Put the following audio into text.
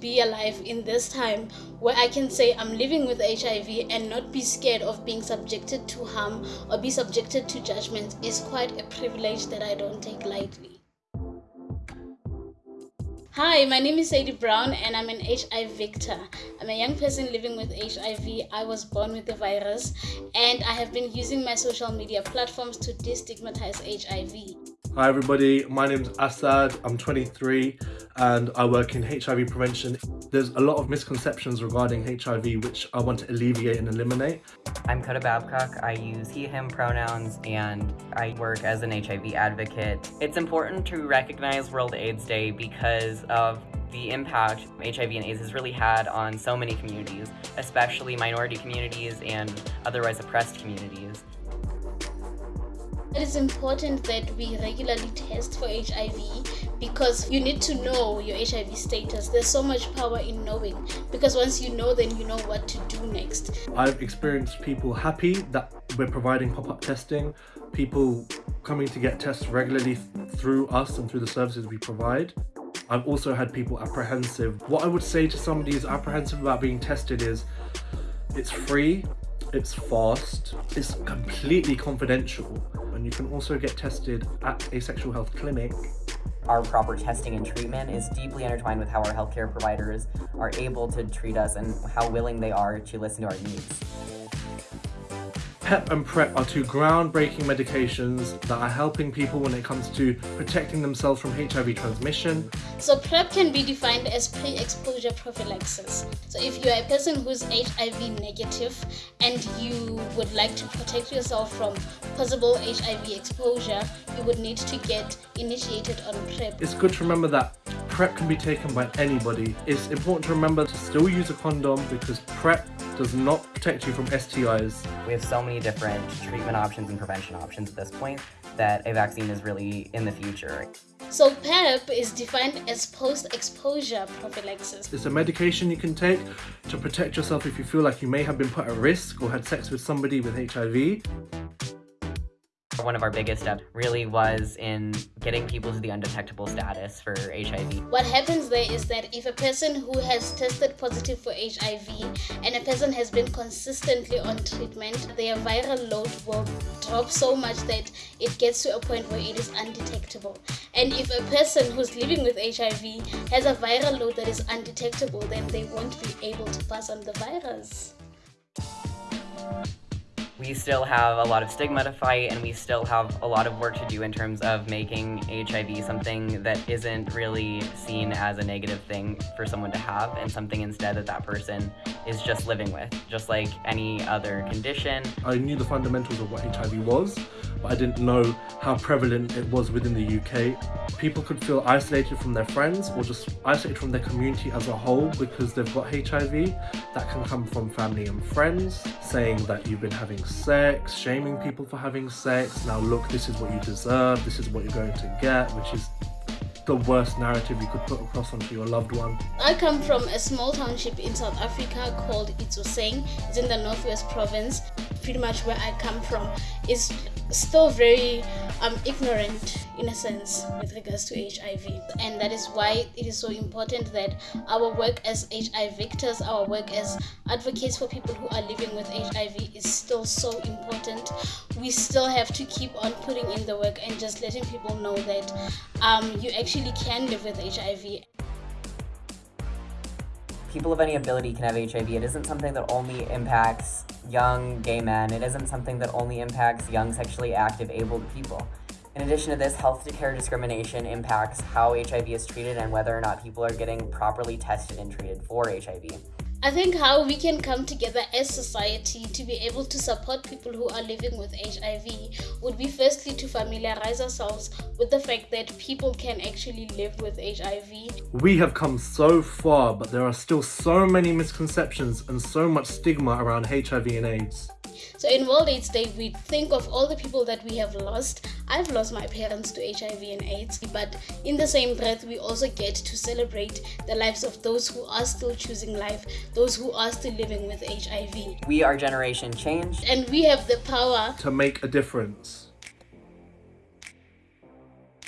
be alive in this time where I can say I'm living with HIV and not be scared of being subjected to harm or be subjected to judgment is quite a privilege that I don't take lightly. Hi, my name is Sadie Brown and I'm an HIV victor. I'm a young person living with HIV. I was born with the virus and I have been using my social media platforms to destigmatize HIV. Hi everybody, my name is Assad, I'm 23 and I work in HIV prevention. There's a lot of misconceptions regarding HIV which I want to alleviate and eliminate. I'm Coda Babcock, I use he, him pronouns and I work as an HIV advocate. It's important to recognize World AIDS Day because of the impact HIV and AIDS has really had on so many communities, especially minority communities and otherwise oppressed communities. It is important that we regularly test for HIV because you need to know your HIV status. There's so much power in knowing because once you know, then you know what to do next. I've experienced people happy that we're providing pop-up testing, people coming to get tests regularly through us and through the services we provide. I've also had people apprehensive. What I would say to somebody who's apprehensive about being tested is it's free, it's fast, it's completely confidential, and you can also get tested at a sexual health clinic. Our proper testing and treatment is deeply intertwined with how our healthcare providers are able to treat us and how willing they are to listen to our needs. PEP and PrEP are two groundbreaking medications that are helping people when it comes to protecting themselves from HIV transmission. So PrEP can be defined as pre-exposure prophylaxis. So if you are a person who's HIV negative and you would like to protect yourself from possible HIV exposure, you would need to get initiated on PrEP. It's good to remember that PrEP can be taken by anybody. It's important to remember to still use a condom because PrEP does not protect you from STIs. We have so many different treatment options and prevention options at this point that a vaccine is really in the future. So PEP is defined as post-exposure prophylaxis. It's a medication you can take to protect yourself if you feel like you may have been put at risk or had sex with somebody with HIV. One of our biggest steps really was in getting people to the undetectable status for HIV. What happens there is that if a person who has tested positive for HIV and a person has been consistently on treatment, their viral load will drop so much that it gets to a point where it is undetectable. And if a person who's living with HIV has a viral load that is undetectable, then they won't be able to pass on the virus we still have a lot of stigma to fight and we still have a lot of work to do in terms of making HIV something that isn't really seen as a negative thing for someone to have and something instead that that person is just living with, just like any other condition. I knew the fundamentals of what HIV was, but I didn't know how prevalent it was within the UK. People could feel isolated from their friends or just isolated from their community as a whole because they've got HIV. That can come from family and friends saying that you've been having sex, shaming people for having sex. Now look, this is what you deserve, this is what you're going to get, which is the worst narrative you could put across onto your loved one. I come from a small township in South Africa called Itsoseng. It's in the Northwest Province. Pretty much where I come from is still very um, ignorant in a sense with regards to HIV and that is why it is so important that our work as HIV victors, our work as advocates for people who are living with HIV is still so important. We still have to keep on putting in the work and just letting people know that um, you actually can live with HIV people of any ability can have HIV. It isn't something that only impacts young gay men. It isn't something that only impacts young sexually active abled people. In addition to this, health care discrimination impacts how HIV is treated and whether or not people are getting properly tested and treated for HIV. I think how we can come together as society to be able to support people who are living with HIV would be firstly to familiarize ourselves with the fact that people can actually live with HIV. We have come so far, but there are still so many misconceptions and so much stigma around HIV and AIDS. So in World AIDS Day, we think of all the people that we have lost. I've lost my parents to HIV and AIDS, but in the same breath, we also get to celebrate the lives of those who are still choosing life, those who are still living with HIV. We are Generation Change. And we have the power to make a difference.